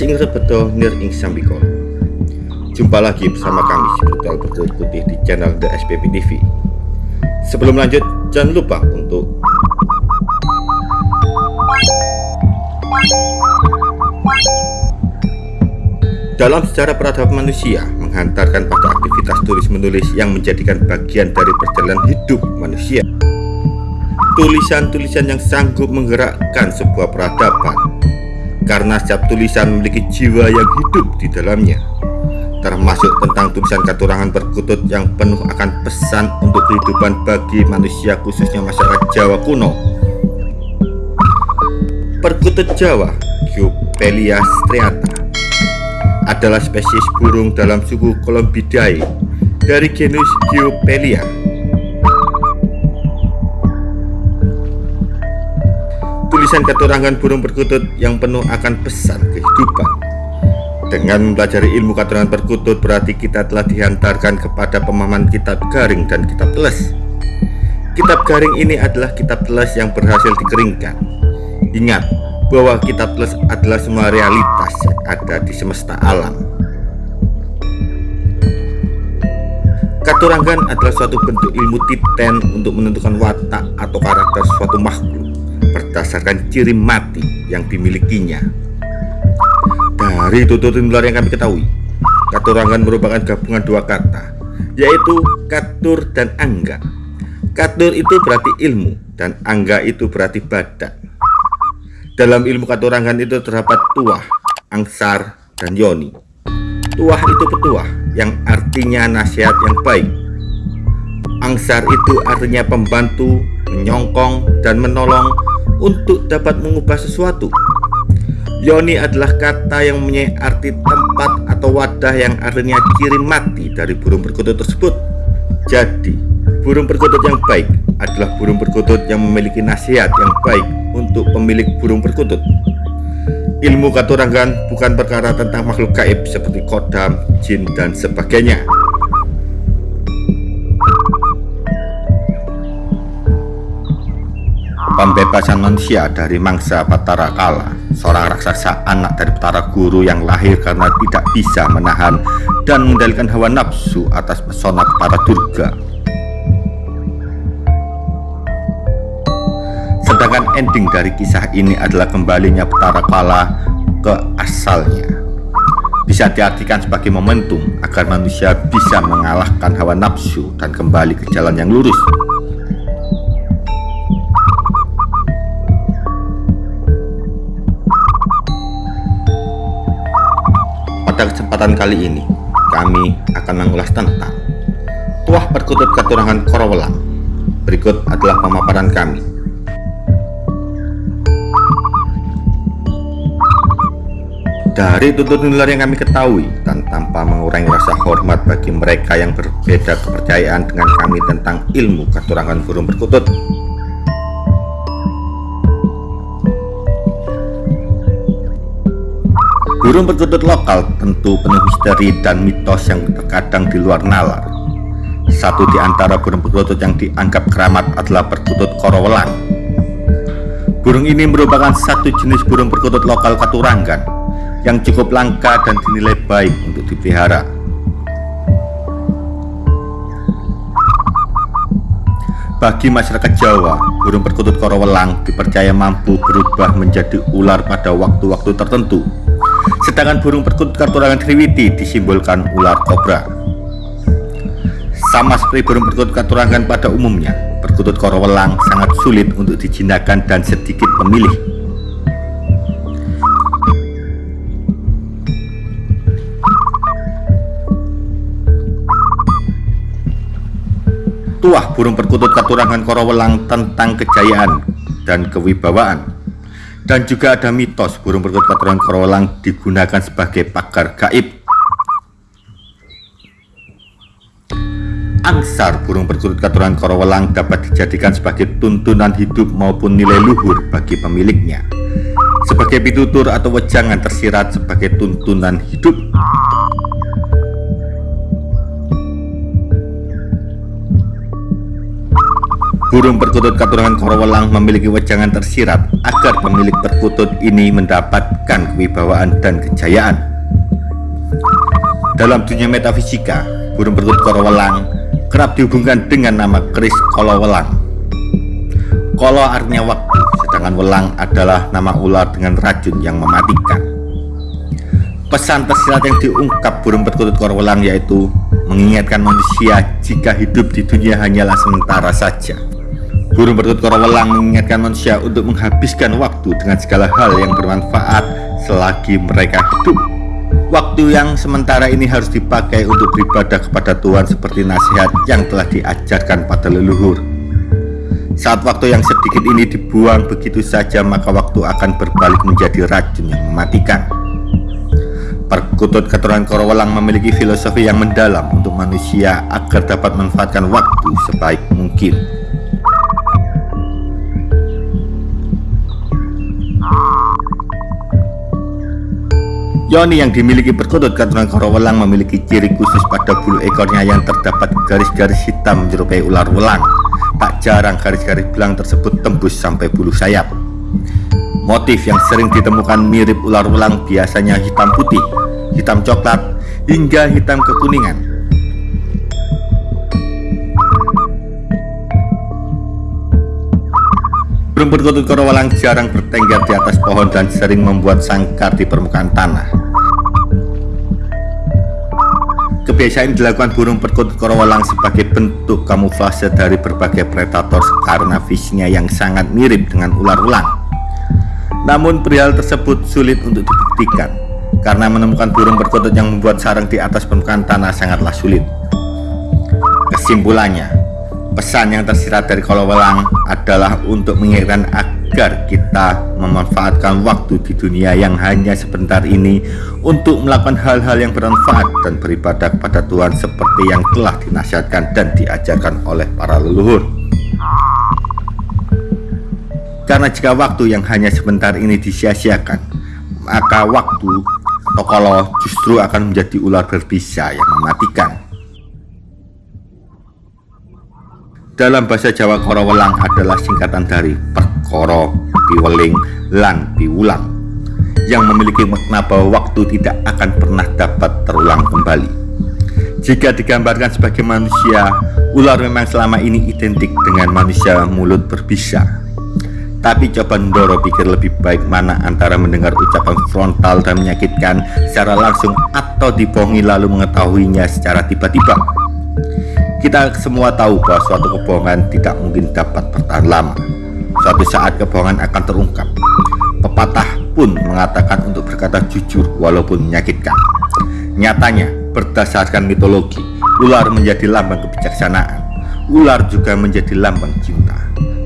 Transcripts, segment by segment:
Kali sing rebeto nir ing sambikolo Jumpa lagi bersama kami si Brutal Berkulit Putih di channel The SPP TV Sebelum lanjut jangan lupa untuk Dalam sejarah peradaban manusia menghantarkan pada aktivitas tulis-menulis yang menjadikan bagian dari perjalanan hidup manusia. Tulisan-tulisan yang sanggup menggerakkan sebuah peradaban karena setiap tulisan memiliki jiwa yang hidup di dalamnya termasuk tentang tulisan katurangan perkutut yang penuh akan pesan untuk kehidupan bagi manusia khususnya masyarakat Jawa kuno Perkutut Jawa Giopelia striata adalah spesies burung dalam suku Columbidae dari genus Giopelia. Tulisan keterangan burung perkutut yang penuh akan pesan kehidupan. Dengan mempelajari ilmu keterangan perkutut berarti kita telah dihantarkan kepada pemahaman kitab garing dan kitab teles. Kitab garing ini adalah kitab teles yang berhasil dikeringkan. Ingat, bahwa kitab teles adalah semua realitas yang ada di semesta alam. Katurangan adalah suatu bentuk ilmu titen untuk menentukan watak atau karakter suatu makhluk berdasarkan ciri mati yang dimilikinya. Dari tutur nular yang kami ketahui, katurangan merupakan gabungan dua kata, yaitu katur dan angga. Katur itu berarti ilmu dan angga itu berarti badan. Dalam ilmu katurangan itu terdapat tuah, angsar, dan yoni. Tuah itu petuah yang artinya nasihat yang baik. Angsar itu artinya pembantu, menyongkong, dan menolong untuk dapat mengubah sesuatu. Yoni adalah kata yang mempunyai arti tempat atau wadah yang artinya ciri mati dari burung perkutut tersebut. Jadi, burung perkutut yang baik adalah burung perkutut yang memiliki nasihat yang baik untuk pemilik burung perkutut. Ilmu katurangan bukan perkara tentang makhluk gaib seperti kodam, jin, dan sebagainya. Pembebasan manusia dari mangsa Batara Kala Seorang raksasa anak dari Batara Guru yang lahir karena tidak bisa menahan dan mengendalikan hawa nafsu atas pesona para Durga Sedangkan ending dari kisah ini adalah kembalinya Petara Kala ke asalnya. Bisa diartikan sebagai momentum agar manusia bisa mengalahkan hawa nafsu dan kembali ke jalan yang lurus. Pada kesempatan kali ini, kami akan mengulas tentang Tuah Perkutut Keturangan Korowelang. Berikut adalah pemaparan kami. Dari tutur nular yang kami ketahui dan tanpa mengurangi rasa hormat bagi mereka yang berbeda kepercayaan dengan kami tentang ilmu katurangan burung perkutut. Burung perkutut lokal tentu penuh misteri dan mitos yang terkadang di luar nalar. Satu di antara burung perkutut yang dianggap keramat adalah perkutut korowelang. Burung ini merupakan satu jenis burung perkutut lokal Katurangan yang cukup langka dan dinilai baik untuk dipelihara. Bagi masyarakat Jawa, burung perkutut korowelang dipercaya mampu berubah menjadi ular pada waktu-waktu tertentu. Sedangkan burung perkutut katurangan Triwiti disimbolkan ular kobra. Sama seperti burung perkutut katurangan pada umumnya, perkutut korowelang sangat sulit untuk dijinakan dan sedikit pemilih tuah burung perkutut katurangan korowelang tentang kejayaan dan kewibawaan dan juga ada mitos burung perkutut katurangan korowelang digunakan sebagai pagar gaib. Angsar burung perkutut katurangan korowelang dapat dijadikan sebagai tuntunan hidup maupun nilai luhur bagi pemiliknya. Sebagai pitutur atau wejangan tersirat sebagai tuntunan hidup Burung perkutut keturunan Korowelang memiliki wejangan tersirat agar pemilik perkutut ini mendapatkan kewibawaan dan kejayaan. Dalam dunia metafisika, burung perkutut Korowelang kerap dihubungkan dengan nama keris Kolowelang. Kolo artinya waktu, sedangkan welang adalah nama ular dengan racun yang mematikan. Pesan tersirat yang diungkap burung perkutut Korowelang yaitu mengingatkan manusia jika hidup di dunia hanyalah sementara saja Burung perkutut korowelang mengingatkan manusia untuk menghabiskan waktu dengan segala hal yang bermanfaat selagi mereka hidup. Waktu yang sementara ini harus dipakai untuk beribadah kepada Tuhan seperti nasihat yang telah diajarkan pada leluhur. Saat waktu yang sedikit ini dibuang begitu saja maka waktu akan berbalik menjadi racun yang mematikan. Perkutut keturunan korowelang memiliki filosofi yang mendalam untuk manusia agar dapat memanfaatkan waktu sebaik mungkin. Yoni yang dimiliki perkutut keturunan korowelang memiliki ciri khusus pada bulu ekornya yang terdapat garis-garis hitam menyerupai ular welang. Tak jarang garis-garis belang tersebut tembus sampai bulu sayap. Motif yang sering ditemukan mirip ular welang biasanya hitam putih, hitam coklat, hingga hitam kekuningan. Burung perkutut korowelang jarang bertengger di atas pohon dan sering membuat sangkar di permukaan tanah. Kebiasaan dilakukan burung perkutut korowalang sebagai bentuk kamuflase dari berbagai predator karena visinya yang sangat mirip dengan ular-ulang. Namun perihal tersebut sulit untuk dibuktikan karena menemukan burung perkutut yang membuat sarang di atas permukaan tanah sangatlah sulit. Kesimpulannya, pesan yang tersirat dari korowalang adalah untuk mengingatkan agar kita memanfaatkan waktu di dunia yang hanya sebentar ini untuk melakukan hal-hal yang bermanfaat dan beribadah kepada Tuhan seperti yang telah dinasihatkan dan diajarkan oleh para leluhur. Karena jika waktu yang hanya sebentar ini disia-siakan, maka waktu kalau justru akan menjadi ular berbisa yang mematikan. Dalam bahasa Jawa Korowelang adalah singkatan dari koro, piweling, lan piwulang yang memiliki makna bahwa waktu tidak akan pernah dapat terulang kembali. Jika digambarkan sebagai manusia, ular memang selama ini identik dengan manusia mulut berbisa. Tapi coba Ndoro pikir lebih baik mana antara mendengar ucapan frontal dan menyakitkan secara langsung atau dibohongi lalu mengetahuinya secara tiba-tiba. Kita semua tahu bahwa suatu kebohongan tidak mungkin dapat bertahan lama. Suatu saat kebohongan akan terungkap. Pepatah pun mengatakan untuk berkata jujur walaupun menyakitkan. Nyatanya, berdasarkan mitologi, ular menjadi lambang kebijaksanaan. Ular juga menjadi lambang cinta.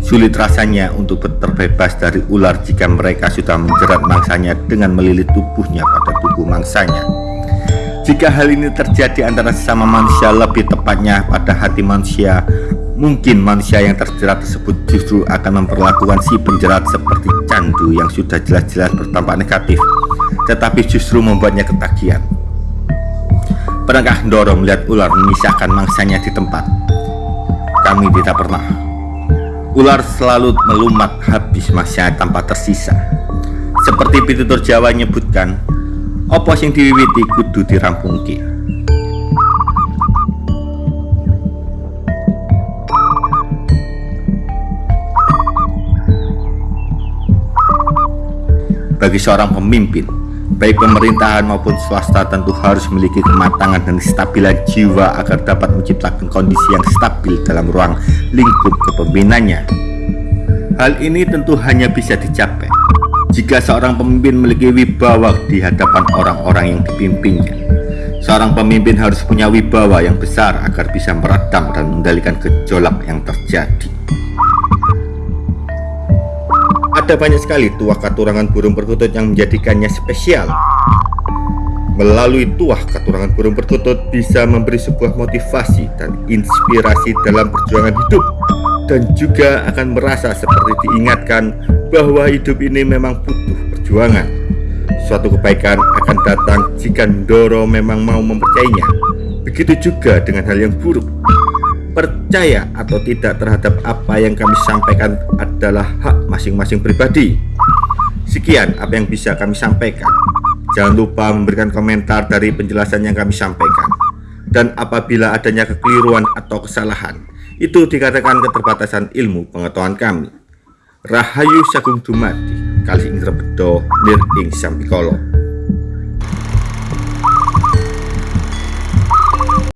Sulit rasanya untuk terbebas dari ular jika mereka sudah menjerat mangsanya dengan melilit tubuhnya pada tubuh mangsanya. Jika hal ini terjadi antara sesama manusia lebih tepatnya pada hati manusia Mungkin manusia yang terjerat tersebut justru akan memperlakukan si penjerat seperti candu yang sudah jelas-jelas bertampak negatif, tetapi justru membuatnya ketagihan. Pernahkah Ndoro melihat ular memisahkan mangsanya di tempat? Kami tidak pernah. Ular selalu melumat habis mangsanya tanpa tersisa. Seperti pitutur Jawa menyebutkan, opo sing diwiwiti kudu dirampungke. Bagi seorang pemimpin, baik pemerintahan maupun swasta tentu harus memiliki kematangan dan kestabilan jiwa agar dapat menciptakan kondisi yang stabil dalam ruang lingkup kepemimpinannya. Hal ini tentu hanya bisa dicapai jika seorang pemimpin memiliki wibawa di hadapan orang-orang yang dipimpinnya. Seorang pemimpin harus punya wibawa yang besar agar bisa meredam dan mengendalikan gejolak yang terjadi. Ada banyak sekali tuah katurangan burung perkutut yang menjadikannya spesial. Melalui tuah katurangan burung perkutut bisa memberi sebuah motivasi dan inspirasi dalam perjuangan hidup dan juga akan merasa seperti diingatkan bahwa hidup ini memang butuh perjuangan. Suatu kebaikan akan datang jika Ndoro memang mau mempercayainya. Begitu juga dengan hal yang buruk. Percaya atau tidak terhadap apa yang kami sampaikan adalah hak masing-masing pribadi. Sekian apa yang bisa kami sampaikan. Jangan lupa memberikan komentar dari penjelasan yang kami sampaikan. Dan apabila adanya kekeliruan atau kesalahan, itu dikatakan keterbatasan ilmu pengetahuan kami. Rahayu Sagung Dumadi, kali ing rebedo nir ing sampikolo.